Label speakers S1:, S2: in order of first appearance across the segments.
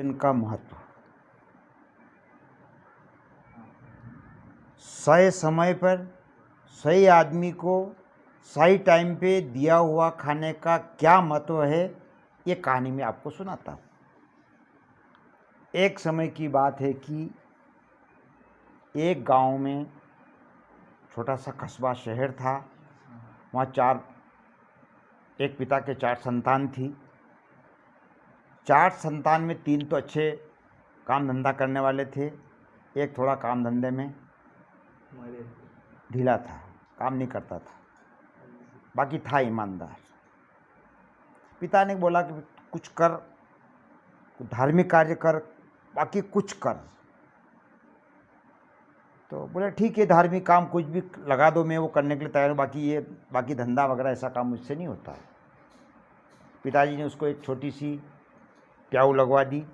S1: इनका महत्व। सही समय पर सही आदमी को सही टाइम पे दिया हुआ खाने का क्या महत्व है, ये कहानी में आपको सुनाता हूँ। एक समय की बात है कि एक गाँव में छोटा सा कस्बा शहर था, वहाँ चार, एक पिता के चार संतान थी। चार संतान में तीन तो अच्छे काम धंधा करने वाले थे। एक थोड़ा काम धंधे में ढीला था काम नहीं करता था। बाकी था ईमानदार। पिता ने बोला कि कुछ कर धार्मिक कार्य कर बाकी कुछ कर। तो बोले ठीक है धार्मिक काम कुछ भी लगा दो मैं वो करने के लिए तैयार हूँ। बाकी ये बाकी धंधा वगैरह ऐसा काम मुझसे नहीं होता। है पिताजी ने उसको एक छोटी सी प्याऊ लगवा दी।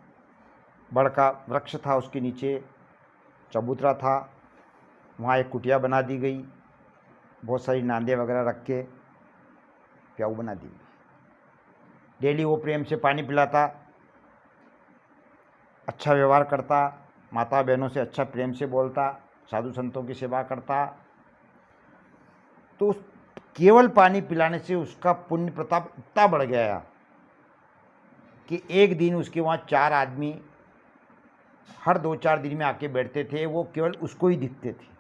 S1: बड़का वृक्ष था उसके नीचे, चबूतरा था, वहाँ एक कुटिया बना दी गई, बहुत सारी नांदे वगैरह रख के प्याऊ बना दी डेली वो प्रेम से पानी पिलाता अच्छा व्यवहार करता माता बहनों से अच्छा प्रेम से बोलता, साधु संतों की सेवा करता। तो उस केवल पानी पिलाने से उसका पुण्य प्रताप इतना बढ़ गया। कि एक दिन उसके वहाँ चार आदमी, हर दो चार दिन में आके बैठते थे, वो केवल उसको ही दिखते थे।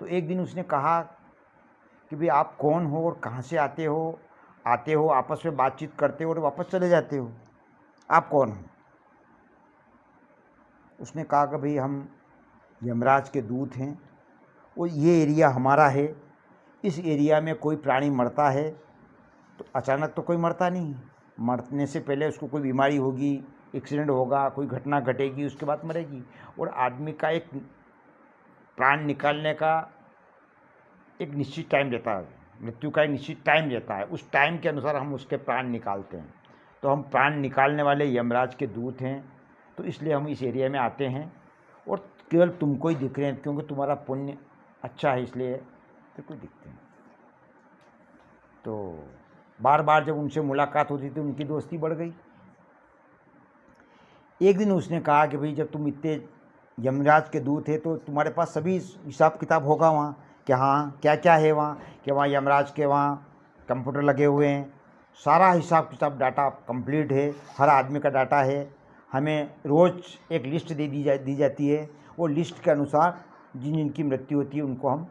S1: तो एक दिन उसने कहा कि भाई आप कौन हो और कहाँ से आते हो? आते हो, आपस में बातचीत करते हो और वापस चले जाते हो? आप कौन हो? उसने कहा कि भाई हम यमराज के दूत हैं और ये एरिया हमारा है, इस एरिया में कोई प्राणी मरता है तो अचानक तो कोई मरता नहीं मरने से पहले उसको कोई बीमारी होगी, एक्सीडेंट होगा, कोई घटना घटेगी, उसके बाद मरेगी। और आदमी का एक प्राण निकालने का एक निश्चित टाइम रहता है। मृत्यु का एक निश्चित टाइम रहता है। उस टाइम के अनुसार हम उसके प्राण निकालते हैं। तो हम प्राण निकालने वाले यमराज के दूत हैं। तो इसलिए हम इस एरिया में आते हैं। और केवल तुमको ही दिख रहे हैं, क्योंकि तुम्हारा पुण्य अच्छा है इसलिए। तो कोई दिखते हैं तो बार बार जब उनसे मुलाकात होती थी, उनकी दोस्ती बढ़ गई। एक दिन उसने कहा कि भाई, जब तुम इतने यमराज के दूत थे तो तुम्हारे पास सभी हिसाब किताब होगा वहाँ, कि हाँ क्या क्या है वहाँ, कि वहाँ यमराज के वहाँ कंप्यूटर लगे हुए हैं। सारा हिसाब किताब, डाटा कंप्लीट है, हर आदमी का डाटा है। हमें रोज़ एक लिस्ट दे दी जा, दी जाती है। वो लिस्ट के अनुसार जिन जिनकी मृत्यु होती है, उनको हम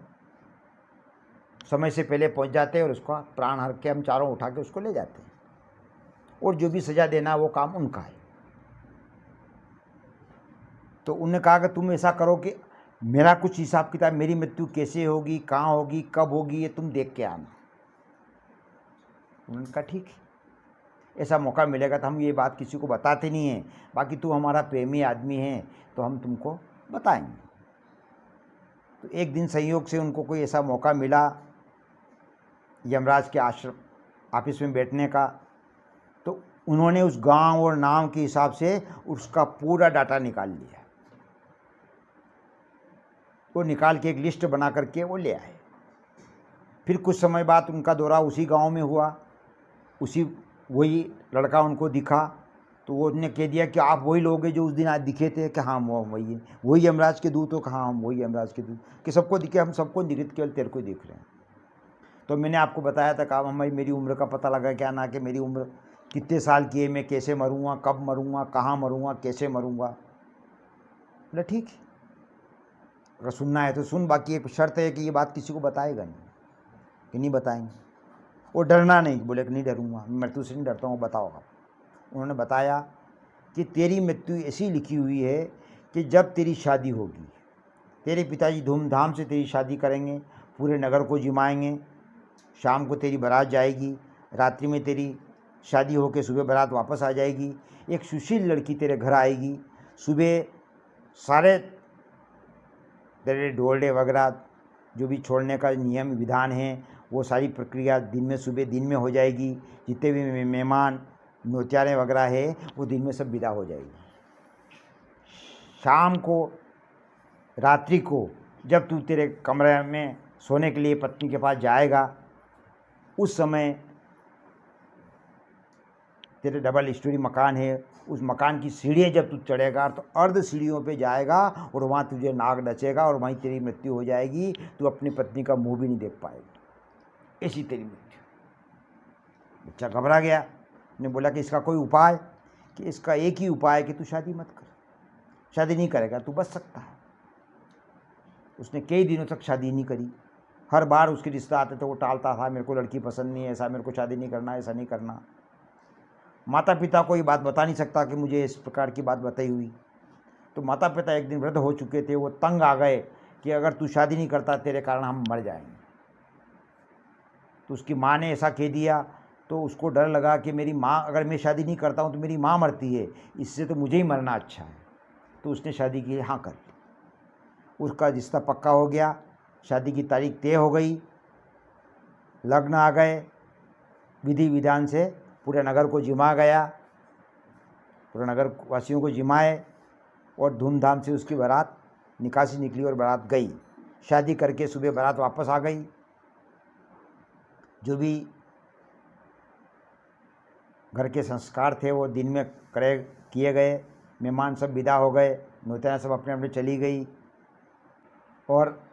S1: समय से पहले पहुँच जाते हैं और उसका प्राण हर के हम चारों उठा के उसको ले जाते हैं। और जो भी सज़ा देना वो काम उनका है। तो उन्होंने कहा कि तुम ऐसा करो कि मेरा कुछ हिसाब किताब, मेरी मृत्यु कैसे होगी, कहाँ होगी, कब होगी, ये तुम देख के आना। उन्होंने कहा, ठीक है। ऐसा मौका मिलेगा तो हम ये बात किसी को बताते नहीं हैं। बाकी तू हमारा प्रेमी आदमी है तो हम तुमको बताएँगे। तो एक दिन संयोग से उनको कोई ऐसा मौका मिला यमराज के आश्रम, ऑफ़िस में बैठने का। तो उन्होंने उस गाँव और नाम के हिसाब से उसका पूरा डाटा निकाल लिया। वो निकाल के एक लिस्ट बना करके वो ले आए। फिर कुछ समय बाद उनका दौरा उसी गाँव में हुआ। उसी, वही लड़का उनको दिखा। तो वो उसने कह दिया कि आप वही लोग हैं जो उस दिन आज दिखे थे कि हाँ वो वही है। वही यमराज के दूत हो कहाँ हम वही यमराज के दूत। कि सबको दिखे, हम सबको निरित केवल तेरे को दिख रहे हैं। तो मैंने आपको बताया था कहा हमारी मेरी उम्र का पता लगा क्या ना कि मेरी उम्र कितने साल की है, मैं कैसे मरूँगा, कब मरूँगा, कहाँ मरूँगा, कैसे मरूँगा। बोला, ठीक अगर सुनना है तो सुन, बाकी एक शर्त है कि ये बात किसी को बताएगा नहीं, कि नहीं बताएँगे। वो डरना नहीं, बोले कि नहीं डरूँगा मृत्यु से नहीं डरता हूँ, बताओ आप। उन्होंने बताया कि तेरी मृत्यु ऐसी लिखी हुई है कि जब तेरी शादी होगी, तेरे पिताजी धूमधाम से तेरी शादी करेंगे, पूरे नगर को जिमाएँगे शाम को तेरी बारात जाएगी, रात्रि में तेरी शादी होकर सुबह बारात वापस आ जाएगी। एक सुशील लड़की तेरे घर आएगी। सुबह सारे तेरे डोलडे वगैरह जो भी छोड़ने का नियम विधान है, वो सारी प्रक्रिया दिन में सुबह दिन में हो जाएगी। जितने भी मेहमान नौचारे वगैरह है, वो दिन में सब विदा हो जाएगी। शाम को, रात्रि को जब तू तेरे कमरे में सोने के लिए पत्नी के पास जाएगा उस समय तेरे डबल स्टोरी मकान है, उस मकान की सीढ़ियाँ जब तू चढ़ेगा तो अर्ध सीढ़ियों पे जाएगा और वहाँ तुझे नाग नचेगा और वहीं तेरी मृत्यु हो जाएगी, तू अपनी पत्नी का मुँह भी नहीं देख पाएगी। ऐसी तेरी मृत्यु। बच्चा घबरा गया। ने बोला कि इसका कोई उपाय? कि इसका एक ही उपाय कि तू शादी मत कर। शादी नहीं करेगा, तू बच सकता है। उसने कई दिनों तक शादी नहीं करी। हर बार उसके रिश्ता आते थे वो टालता था, मेरे को लड़की पसंद नहीं है, ऐसा मेरे को शादी नहीं करना, ऐसा नहीं करना। माता पिता को ये बात बता नहीं सकता कि मुझे इस प्रकार की बात बताई हुई। तो माता पिता एक दिन वृद्ध हो चुके थे, वो तंग आ गए कि अगर तू शादी नहीं करता, तेरे कारण हम मर जाएँगे। तो उसकी माँ ने ऐसा कह दिया तो उसको डर लगा कि मेरी माँ, अगर मैं शादी नहीं करता हूँ तो मेरी माँ मरती है, इससे तो मुझे ही मरना अच्छा है। तो उसने शादी की हाँ कर ली। उसका रिश्ता पक्का हो गया। शादी की तारीख तय हो गई। लग्न आ गए। विधि विधान से पूरे नगर को जिमा गया। पूरे नगर वासियों को जिमाए और धूमधाम से उसकी बारात निकासी निकली और बारात गई। शादी करके सुबह बारात वापस आ गई। जो भी घर के संस्कार थे वो दिन में करे किए गए। मेहमान सब विदा हो गए। नौतरा सब अपने अपने चली गई। और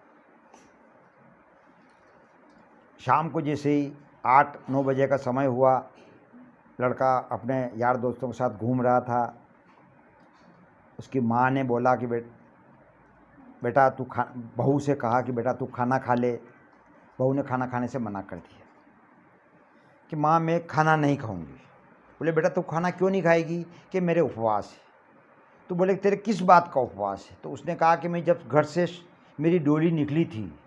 S1: शाम को जैसे ही आठ, नौ बजे का समय हुआ, लड़का अपने यार दोस्तों के साथ घूम रहा था। उसकी माँ ने बोला कि बेट बेटा तू खा, बहू से कहा कि बेटा तू खाना खा ले। बहू ने खाना खाने से मना कर दिया कि माँ, मैं खाना नहीं खाऊँगी। बोले, बेटा तू खाना क्यों नहीं खाएगी? कि मेरे उपवास है। तो बोले, तेरे किस बात का उपवास है? तो उसने कहा कि मैं जब घर से मेरी डोली निकली थी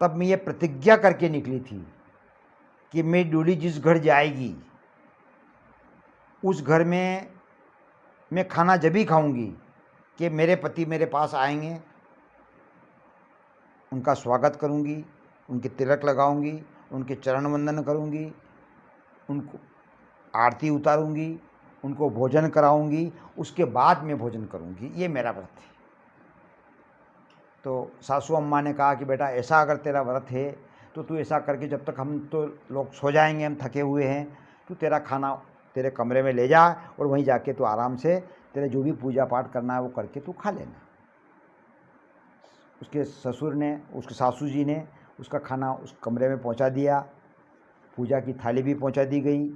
S1: तब मैं ये प्रतिज्ञा करके निकली थी कि मैं डोली जिस घर जाएगी, उस घर में मैं खाना जब ही खाऊँगी कि मेरे पति मेरे पास आएँगे, उनका स्वागत करूँगी, उनके तिलक लगाऊँगी, उनके चरण वंदन करूँगी, उनको आरती उतारूँगी, उनको भोजन कराऊँगी, उसके बाद मैं भोजन करूँगी। ये मेरा व्रत है। तो सासू अम्मा ने कहा कि बेटा ऐसा अगर तेरा व्रत है तो तू ऐसा करके जब तक हम तो लोग सो जाएँगे, हम थके हुए हैं तो तेरा खाना तेरे कमरे में ले जा और वहीं जाके तू आराम से तेरे जो भी पूजा पाठ करना है वो करके तू खा लेना। उसके ससुर ने, उसके सासू जी ने उसका खाना उस कमरे में पहुँचा दिया, पूजा की थाली भी पहुँचा दी गई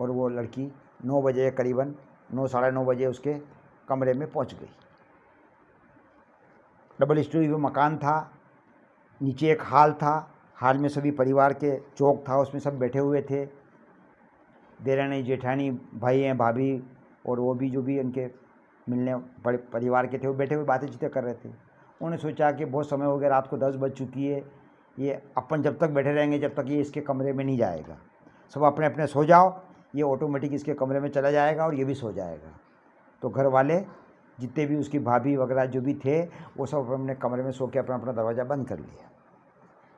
S1: और वो लड़की नौ बजे करीबन, नौ साढ़े नौ बजे उसके कमरे में पहुँच गई। डबल स्टोरी वो मकान था, नीचे एक हाल था, हाल में सभी परिवार के चौक था, उसमें सब बैठे हुए थे। देरानी, जेठानी भाई हैं, भाभी और वो भी, जो भी उनके मिलने परिवार के थे, वो बैठे हुए बातें चीतें कर रहे थे। उन्होंने सोचा कि बहुत समय हो गया, रात को दस बज चुकी है। ये अपन जब तक बैठे रहेंगे, जब तक ये इसके कमरे में नहीं जाएगा। सब अपने अपने सो जाओ, ये ऑटोमेटिक इसके कमरे में चला जाएगा और ये भी सो जाएगा। तो घर वाले जितने भी उसकी भाभी वगैरह जो भी थे, वो सब अपने कमरे में सो के अपना अपना दरवाज़ा बंद कर लिया।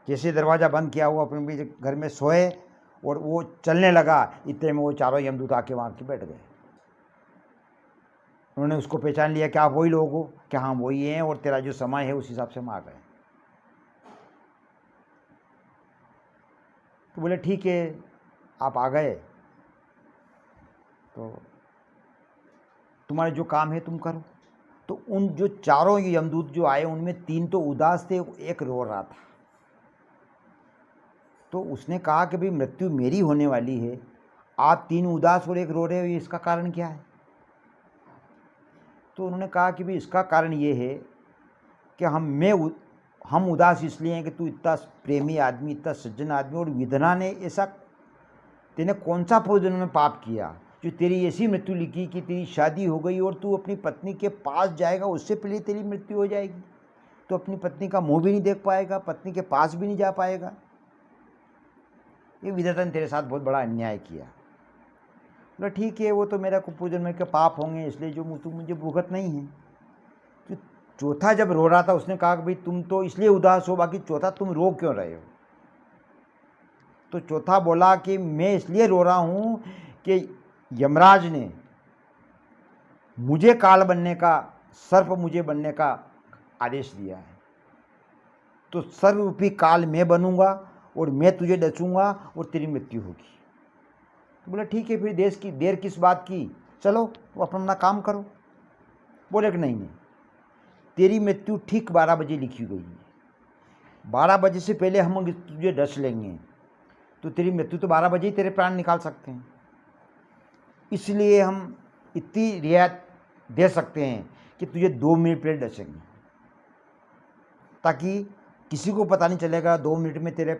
S1: जैसे दरवाज़ा बंद किया, वो अपने भी घर में सोए और वो चलने लगा। इतने में वो चारों यमदूत आके वहाँ के बैठ गए। उन्होंने उसको पहचान लिया कि आप वही लोग हो, कि हाँ वही हैं और तेरा जो समय है, उस हिसाब से हम आ गए। तो बोले, ठीक है, आप आ गए। तो तुम्हारे जो काम है, तुम करो। तो उन जो चारों यमदूत जो आए, उनमें तीन तो उदास थे, एक रो रहा था। तो उसने कहा कि भाई, मृत्यु मेरी होने वाली है। आप तीन उदास और एक रो रहे हो इसका कारण क्या है? तो उन्होंने कहा कि भाई, इसका कारण ये है कि हम, मैं हम उदास इसलिए हैं कि तू इतना प्रेमी आदमी, इतना सज्जन आदमी और विधना ने ऐसा, तेने कौन सा पूजन में पाप किया? जो तेरी ऐसी मृत्यु लिखी कि तेरी शादी हो गई और तू अपनी पत्नी के पास जाएगा, उससे पहले तेरी मृत्यु हो जाएगी। तो अपनी पत्नी का मुँह भी नहीं देख पाएगा, पत्नी के पास भी नहीं जा पाएगा। ये विधाता ने तेरे साथ बहुत बड़ा अन्याय किया। बोला, ठीक है, वो तो मेरा कुपूजन में के पाप होंगे, इसलिए जो तू मुझे भुगत नहीं है। तो चौथा जब रो रहा था, उसने कहा कि भाई, तुम तो इसलिए उदास हो, बाकी चौथा तुम रो क्यों रहे हो? तो चौथा बोला कि, मैं इसलिए रो रहा हूँ कि यमराज ने मुझे काल बनने का, सर्प मुझे बनने का आदेश दिया है। तो सर्व रूपी काल मैं बनूँगा और मैं तुझे डचूँगा और तेरी मृत्यु होगी। तो बोले, ठीक है, फिर देश की, देर किस बात की? चलो वो अपना अपना काम करो। बोले कि नहीं नहीं, तेरी मृत्यु ठीक बारह बजे लिखी गई है। बारह बजे से पहले हम तुझे डस लेंगे। तो तेरी मृत्यु तो बारह बजे ही तेरे प्राण निकाल सकते हैं। इसलिए हम इतनी रियायत दे सकते हैं कि तुझे दो मिनट पहले डसेंगे। ताकि किसी को पता नहीं चलेगा, दो मिनट में तेरे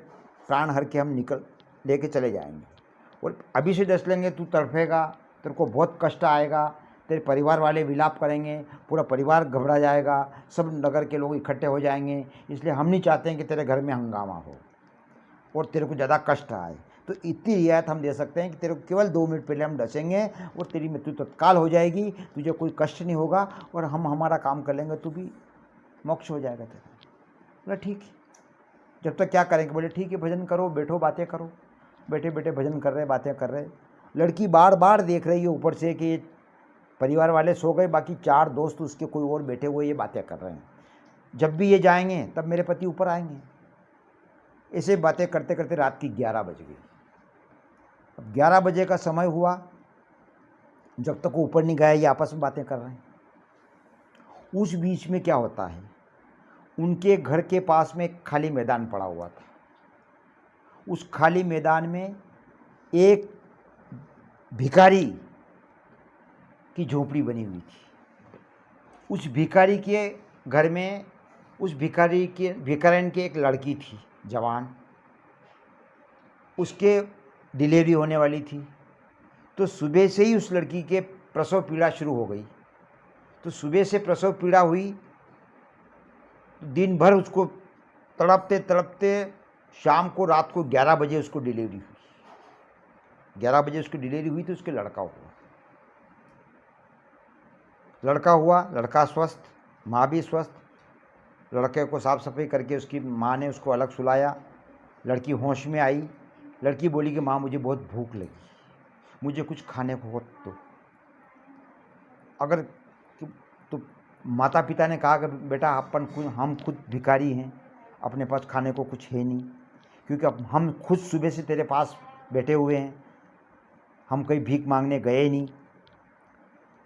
S1: प्राण हर के हम निकल, लेके चले जाएँगे। और अभी से डस लेंगे, तू तड़फेगा, तेरे को बहुत कष्ट आएगा, तेरे परिवार वाले विलाप करेंगे, पूरा परिवार घबरा जाएगा, सब नगर के लोग इकट्ठे हो जाएँगे, इसलिए हम नहीं चाहते हैं कि तेरे घर में हंगामा हो। और तेरे को ज़्यादा कष्ट आए। तो इतनी रियायत हम दे सकते हैं कि तेरे को केवल दो मिनट पहले हम डसेंगे और तेरी मृत्यु तत्काल हो जाएगी। तुझे कोई कष्ट नहीं होगा और हम हमारा काम कर लेंगे, तू भी मोक्ष हो जाएगा तेरा। बोला, ठीक है। जब तक क्या करेंगे? बोले, ठीक है, भजन करो, बैठो, बातें करो। बैठे बैठे भजन कर रहे, बातें कर रहे। लड़की बार बार देख रही है ऊपर से कि परिवार वाले सो गए, बाकी चार दोस्त उसके कोई और बैठे हुए ये बातें कर रहे हैं। जब भी ये जाएँगे, तब मेरे पति ऊपर आएँगे। ऐसे बातें करते करते रात की ग्यारह बज गई। अब ग्यारह बजे का समय हुआ, जब तक वो ऊपर नहीं गया, ये आपस में बातें कर रहे हैं। उस बीच में क्या होता है? उनके घर के पास में एक खाली मैदान पड़ा हुआ था। उस खाली मैदान में एक भिखारी की झोपड़ी बनी हुई थी। उस भिखारी के घर में, उस भिखारी के भिखारन की एक लड़की थी, जवान। उसके डिलीवरी होने वाली थी। तो सुबह से ही उस लड़की के प्रसव पीड़ा शुरू हो गई। तो सुबह से प्रसव पीड़ा हुई। तो दिन भर उसको तड़पते तड़पते शाम को रात को 11 बजे उसको डिलीवरी हुई। 11 बजे उसकी डिलीवरी हुई तो उसके लड़का हुआ। लड़का हुआ, लड़का स्वस्थ, माँ भी स्वस्थ। लड़के को साफ़ सफ़ाई करके उसकी माँ ने उसको अलग सुलाया। लड़की होश में आई। लड़की बोली कि, माँ, मुझे बहुत भूख लगी। मुझे कुछ खाने को हो तो अगर तो माता पिता ने कहा कि, बेटा, अपन हम खुद भिकारी हैं। अपने पास खाने को कुछ है नहीं। क्योंकि अब हम खुद सुबह से तेरे पास बैठे हुए हैं। हम कहीं भीख मांगने गए नहीं।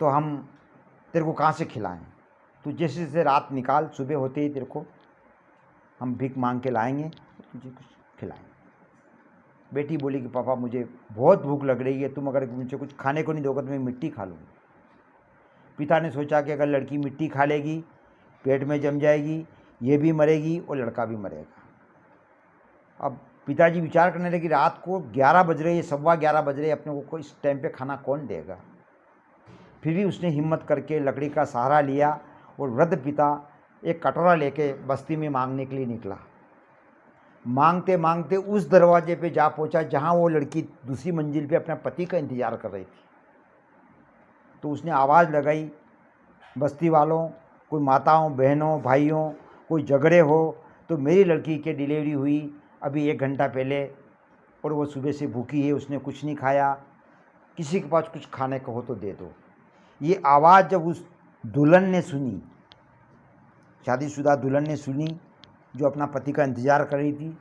S1: तो हम तेरे को कहाँ से खिलाएँ? तो जैसे जैसे रात निकाल, सुबह होते ही तेरे को हम भीख मांग के लाएँगे। तुझे कुछ खिलाएँगे। बेटी बोली कि, पापा, मुझे बहुत भूख लग रही है, तुम अगर मुझे कुछ खाने को नहीं दोगे तो मैं मिट्टी खा लूँगी। पिता ने सोचा कि अगर लड़की मिट्टी खा लेगी, पेट में जम जाएगी, ये भी मरेगी, और लड़का भी मरेगा। अब पिताजी विचार करने लगे रात को ग्यारह बज रहे, सवा ग्यारह बज रहे, अपने को इस टाइम पे खाना कौन देगा? फिर भी उसने हिम्मत करके लकड़ी का सहारा लिया और वृद्ध पिता एक कटोरा लेके बस्ती में मांगने के लिए निकला। मांगते मांगते उस दरवाजे पे जा पहुँचा जहाँ वो लड़की दूसरी मंजिल पे अपने पति का इंतज़ार कर रही थी। तो उसने आवाज़ लगाई, बस्ती वालों, कोई माताओं, बहनों, भाइयों, कोई झगड़े हो तो मेरी लड़की की डिलीवरी हुई अभी एक घंटा पहले और वो सुबह से भूखी है, उसने कुछ नहीं खाया। किसी के पास कुछ खाने को हो तो दे दो। ये आवाज़ जब उस दुल्हन ने सुनी, शादीशुदा दुल्हन ने सुनी जो अपना पति का इंतज़ार कर रही थी,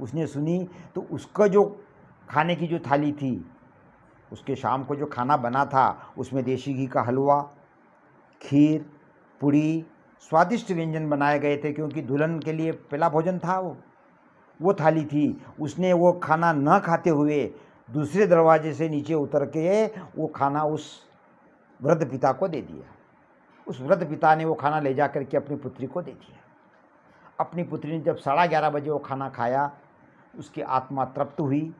S1: उसने सुनी तो उसका जो खाने की जो थाली थी, उसके शाम को जो खाना बना था, उसमें देसी घी का हलवा, खीर पूड़ी स्वादिष्ट व्यंजन बनाए गए थे, क्योंकि दुल्हन के लिए पहला भोजन था वो वो थाली थी। उसने वो खाना न खाते हुए दूसरे दरवाजे से नीचे उतर के वो खाना उस वृद्ध पिता को दे दिया। उस वृद्ध पिता ने वो खाना ले जा करके अपनी पुत्री को दे दिया। अपनी पुत्री ने जब साढ़ा ग्यारह बजे वो खाना खाया, उसकी आत्मा तृप्त हुई।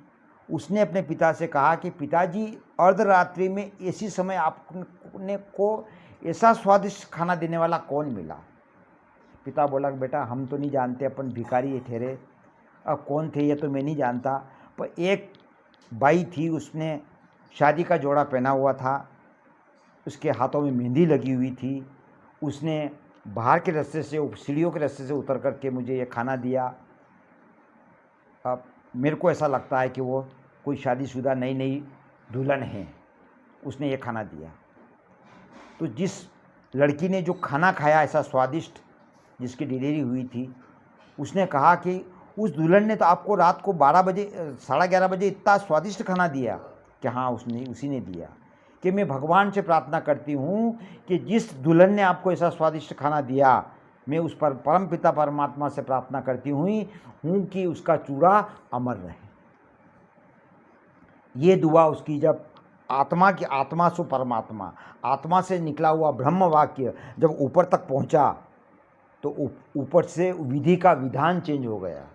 S1: उसने अपने पिता से कहा कि, पिताजी, अर्धरात्रि में इसी समय आपने को ऐसा स्वादिष्ट खाना देने वाला कौन मिला? पिता बोला, बेटा, हम तो नहीं जानते, अपन भिखारी ठहरे। अब कौन थे ये तो मैं नहीं जानता। पर एक बाई थी, उसने शादी का जोड़ा पहना हुआ था। उसके हाथों में मेहंदी लगी हुई थी। उसने बाहर के रास्ते से, सीढ़ियों के रास्ते से उतर करके मुझे ये खाना दिया। अब मेरे को ऐसा लगता है कि वो कोई शादीशुदा नई नई दुल्हन है। उसने ये खाना दिया। तो जिस लड़की ने जो खाना खाया ऐसा स्वादिष्ट, जिसकी डिलीवरी हुई थी, उसने कहा कि उस दुल्हन ने तो आपको रात को 12 बजे, साढ़े ग्यारह बजे इतना स्वादिष्ट खाना दिया कि हाँ उसने, उसी ने दिया। कि मैं भगवान से प्रार्थना करती हूँ कि जिस दुल्हन ने आपको ऐसा स्वादिष्ट खाना दिया, मैं उस पर परम पिता परमात्मा से प्रार्थना करती हुई हूँ कि उसका चूड़ा अमर रहे। ये दुआ उसकी जब आत्मा की आत्मा सु परमात्मा, आत्मा से निकला हुआ ब्रह्म वाक्य जब ऊपर तक पहुँचा तो ऊपर से विधि का विधान चेंज हो गया।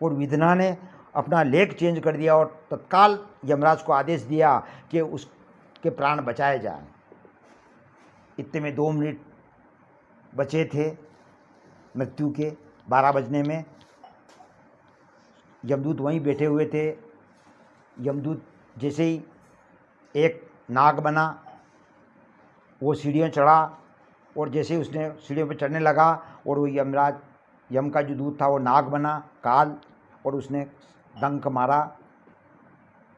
S1: और विधना ने अपना लेख चेंज कर दिया और तत्काल यमराज को आदेश दिया कि उसके प्राण बचाए जाए। इतने में दो मिनट बचे थे मृत्यु के बारह बजने में। यमदूत वहीं बैठे हुए थे। यमदूत जैसे ही एक नाग बना, वो सीढ़ियों चढ़ा और जैसे ही उसने सीढ़ियों पर चढ़ने लगा और वो यमराज, यम का जो दूत था वो नाग बना, काल, और उसने डंक मारा,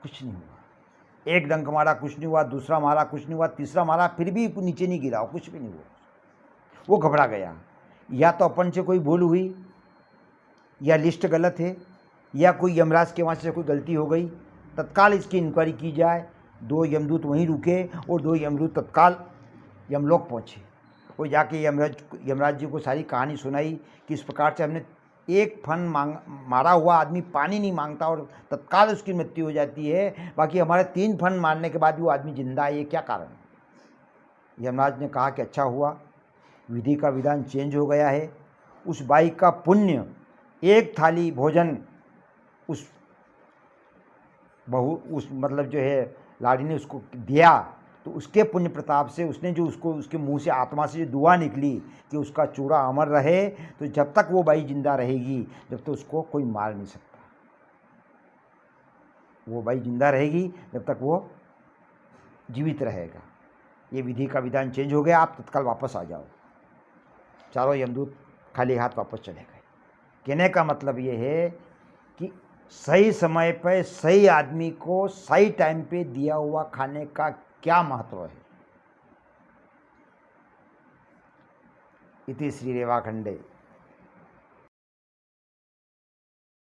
S1: कुछ नहीं हुआ। एक डंक मारा, कुछ नहीं हुआ, दूसरा मारा, कुछ नहीं हुआ, तीसरा मारा, फिर भी नीचे नहीं गिरा, कुछ भी नहीं हुआ। वो घबरा गया। या तो अपन से कोई भूल हुई, या लिस्ट गलत है, या कोई यमराज के वहाँ से कोई गलती हो गई, तत्काल इसकी इंक्वायरी की जाए। दो यमदूत वहीं रुके, और दो यमदूत तत्काल यमलोक पहुँचे। वो जाके यमराज यमराज जी को सारी कहानी सुनाई कि इस प्रकार से हमने एक फन मांग, मारा हुआ आदमी पानी नहीं माँगता और तत्काल उसकी मृत्यु हो जाती है। बाकी हमारे तीन फन मारने के बाद भी वो आदमी ज़िंदा है, ये क्या कारण है? यमराज ने कहा कि अच्छा हुआ, विधि का विधान चेंज हो गया है। उस बाई का पुण्य, एक थाली भोजन, उस बहु, उस मतलब जो है, लाड़ी ने उसको दिया। तो उसके पुण्य प्रताप से उसने जो उसको, उसके मुँह से आत्मा से जो दुआ निकली कि उसका चूड़ा अमर रहे तो जब तक वो बाई ज़िंदा रहेगी, जब तक तो उसको कोई मार नहीं सकता। वो बाई ज़िंदा रहेगी, जब तक वो जीवित रहेगा। ये विधि का विधान चेंज हो गया, आप तत्काल वापस आ जाओ। चारों यमदूत खाली हाथ वापस चले गए। कहने का मतलब ये है कि सही समय पर सही आदमी को सही टाइम पे दिया हुआ खाने का क्या महत्व है? इति श्री रेवाखंडे।